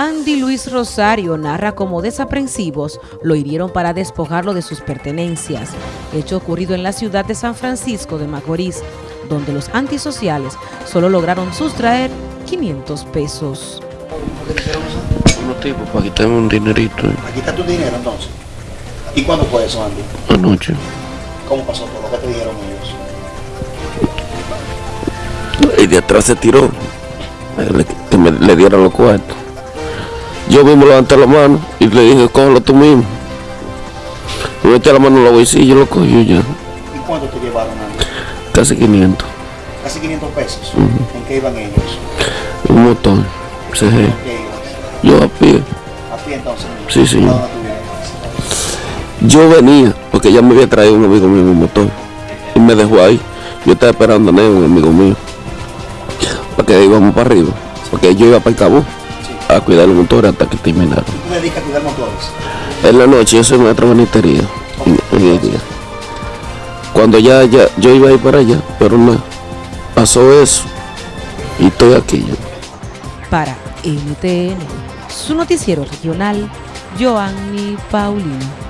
Andy Luis Rosario narra cómo desaprensivos lo hirieron para despojarlo de sus pertenencias, hecho ocurrido en la ciudad de San Francisco de Macorís, donde los antisociales solo lograron sustraer 500 pesos. Unos tipos para quitarme un dinerito. eh. Aquí está tu dinero entonces. ¿Y cuándo fue eso, Andy? Anoche. ¿Cómo pasó todo? ¿Qué te dijeron ellos? Y de atrás se tiró. le- Que me, le dieran los cuartos. Yo mismo levanté la mano y le dije, cógelo tú mismo. Me metí la mano en la bolsilla y lo cogió ya. ¿Y cuánto te llevaron? Casi 500. Casi 500 pesos. ¿En qué iban ellos? Un motor. CG. ¿En qué ibas? Yo a pie. ¿A pie entonces? Sí, sí. Yo venía, porque ya me había traído un amigo mío en un motor. Y me dejó ahí. Yo estaba esperando a Neo, un amigo mío. Para que íbamos para arriba. Porque yo iba para el cabo Sí. A cuidar los motores hasta que terminaron. ¿Tú te dedicas a cuidar motores? En la noche yo soy maestro de el día. Cuando ya, ya yo iba a ir para allá, pero no. Pasó eso. Y estoy aquí ya. Para NTN, su noticiero regional, Joanny Paulino.